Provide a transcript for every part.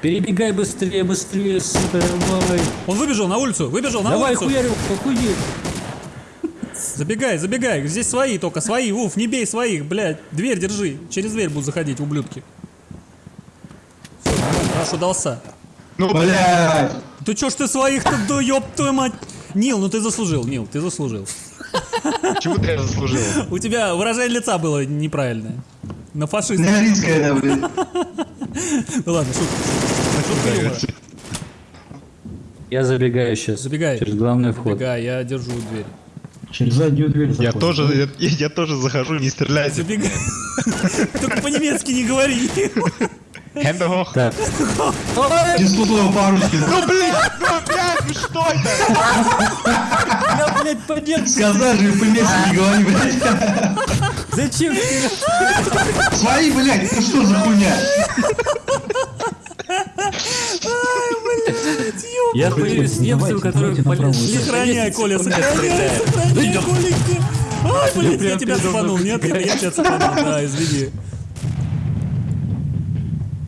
Перебегай быстрее, быстрее, сука, давай. Он выбежал на улицу, выбежал на Давай, улицу. хуярю, охуеть. Забегай, забегай. Здесь свои только, свои. Уф, не бей своих, блядь. Дверь держи. Через дверь будут заходить, ублюдки. Всё, нормально, Хорошо дался. Ну, блядь! Ты чё ж ты своих-то, да ёб твою мать. Нил, ну ты заслужил, Нил, ты заслужил. Чего ты я заслужил? У тебя выражение лица было неправильное. На фашист. Да, блядь. Ну ладно, шутка. Я забегаю сейчас. Забегай. Через главный вход. Забегай, я держу дверь. Через заднюю дверь Я тоже, я, я тоже захожу, не стреляйте. Забегай. Только по-немецки не говори. Hoch. Так, Ни слова по-русски. Ну, блядь, ну, блядь, ну что это? Я, блядь, по-немецки. Сказал же, по-местски не говори, блядь. Зачем? Свои, блядь, это что за хуйня? я боюсь немцев, которые Сохраняй, Коля, сохраняй, сохраняй, Коленька. Ай, блядь, я тебя цепанул, нет? Я тебя цепанул, да, извини.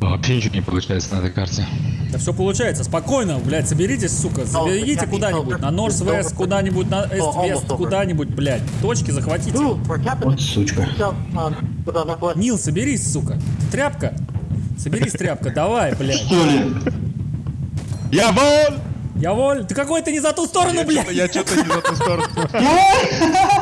Вообще ничего не получается на этой карте. Да все получается, спокойно, блядь, соберитесь, сука, забегите куда-нибудь, на Норс Вест куда-нибудь, на Эст Вест куда-нибудь, блядь, точки захватите. Вот сучка. Нил, соберись, сука, тряпка, соберись, тряпка, давай, блядь. Что ли? Я вон! Я воль, ты какой то не за ту сторону, блядь. Я что-то не за ту сторону.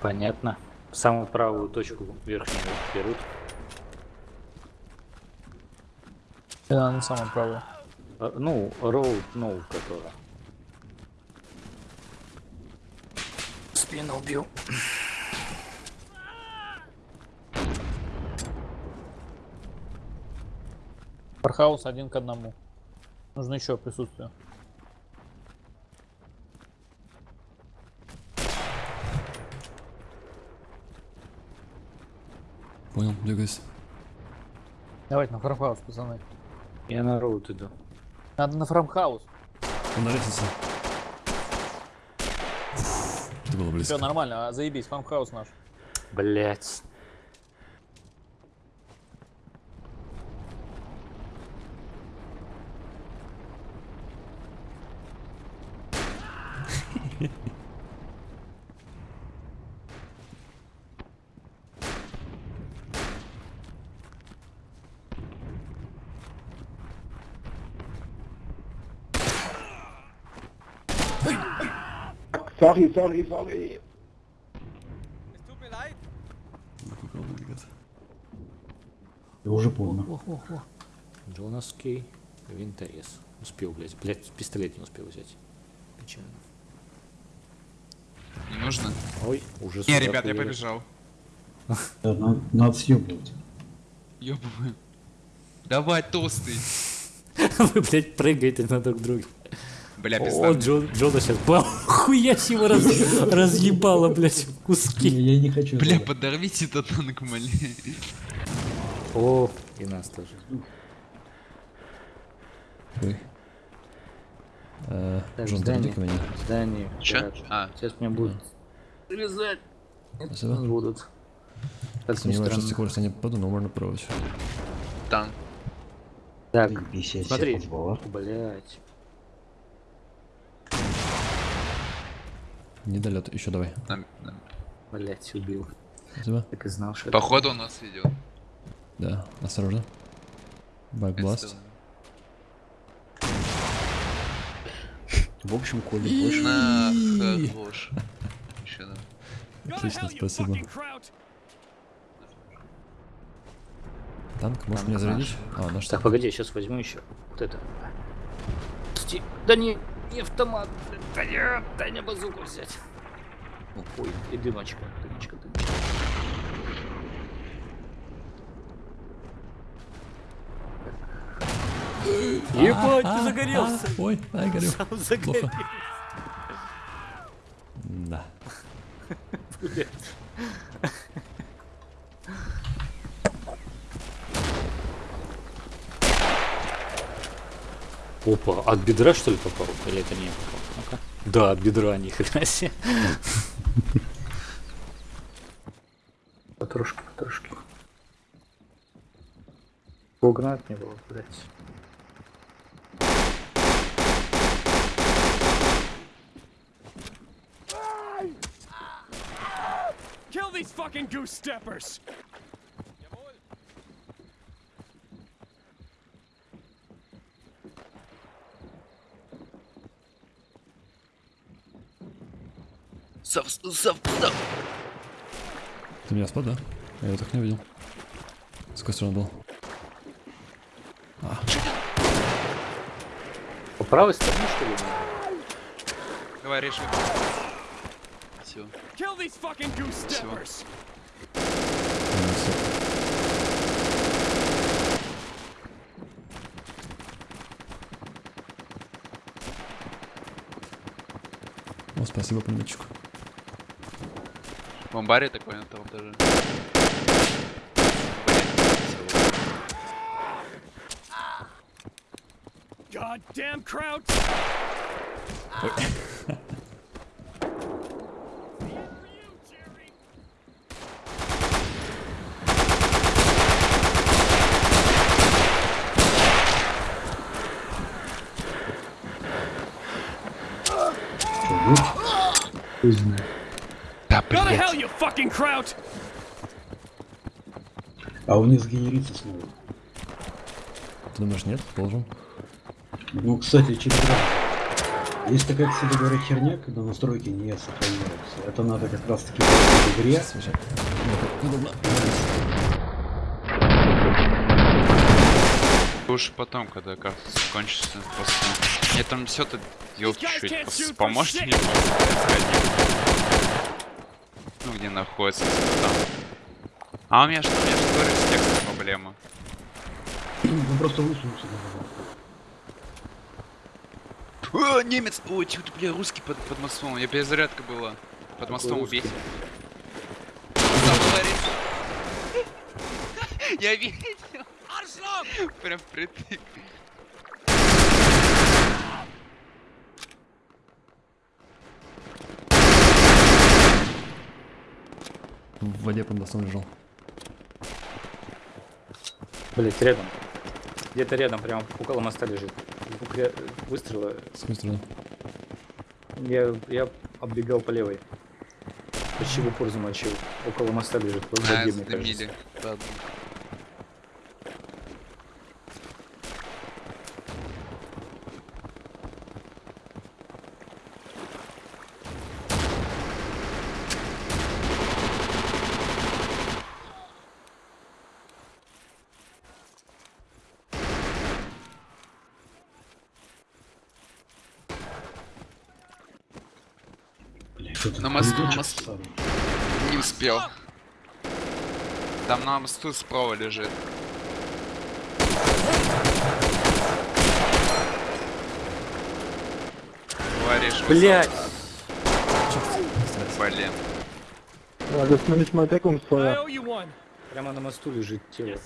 Понятно. Самую правую точку верхнюю берут. Да, на самом правую. А, Ну, роуд, ну, которая. Спину убил. Фархаус один к одному. Нужно еще присутствие. Понял, двигайся. Давайте на farmhouse, пацаны. Я на road иду. Надо на farmhouse. Он на лестнице. Это было близко. Все нормально, а заебись, farmhouse наш. Блять. Sorry, sorry, sorry. Кукол двигаться. Я уже понял. О-хо-хо. Джонаский винторез. Успел, блять. Блять, пистолет не успел взять. Печально. Не нужно? Ой, уже Не, ребят, я побежал. Да, надо, надо съебывать. Ёбываю. Давай, толстый. Вы, блядь, прыгаете на друг друга. Бля, О, пизда. Джон, Джона сейчас хуясь его раз, разъебало, блядь, в куски. я не хочу. Бля, туда. подорвите этот танк, моли. О, и нас тоже. Ой. Э, Так, Джон, здание. ко мне. Здание. Чё? гараж. А. Сейчас меня будут срезать. Нас Спасибо. будут. Как ни Сомневаюсь, что скорость не попаду, но можно пробовать. Танк. Так, смотри. блять. Недолет, еще давай. Нам- нам- Блять, убил. Спасибо. Так и знал, что это. Походу он нас ведет. Да, осторожно. Бэкбласт. В общем, Коля больше. На хорош. Еще да. Отлично, спасибо. Танк, можешь меня зарядить? А, наш Так, танк. погоди, сейчас возьму еще. Вот это. Сти- Да не, не автомат. Да нет, дай мне базуку взять. Ой, и дымочка, дымочка, дымочка. Ебать, ты загорелся. А, Ой, ай, горю. Загорелся. Плохо. Да. Опа, от бедра что ли попал? Или это не я попал? Ну-ка. Да, от бедра, ни хрена себе. Потрошки, потрошки. Погнать не было, блядь. Kill these fucking goose steppers! Сав, сав, сав. Ты меня спал, да? Я его так не увидел. С какой стороны был? По правой стороне, что ли? Давай, режь. Все. Kill these fucking goose steppers! Всё. О, спасибо, пулеметчику. В амбаре такой на том даже. Goddamn Kraut! Да, Go to hell, you fucking Kraut! А он не сгенерится снова. Ты думаешь, нет? Должен. Ну, кстати, через раз. Есть такая, кстати говоря, херня, когда настройки не сохраняются. Это надо как раз таки в игре. Уж потом, когда карта закончится, просто... Мне там все тут, елки чуть поможете shit. мне где находится, там. А у меня что, у меня же говорю, с текстом проблема. Ну просто высунулся. О, немец! Ой, чё ты, бля, русский под, под мостом. У меня перезарядка была. Под мостом. Заговорит. Я видел. Прям впритык. В воде под мостом лежал. Блять, рядом. Где-то рядом, прям около моста лежит. Звук ре- выстрела. С какой стороны? Я, я оббегал по левой. Почти в упор замочил. Около моста лежит. В А, воде, мне кажется. задымили. На мосту, на мосту. Не успел. Там на мосту справа лежит. Говоришь, Блять! блин. I owe you one! Прямо на мосту лежит тело.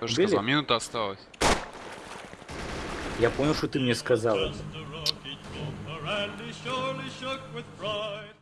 Тоже сказал, минута осталась. Я понял, что ты мне сказал это. And he surely shook with pride.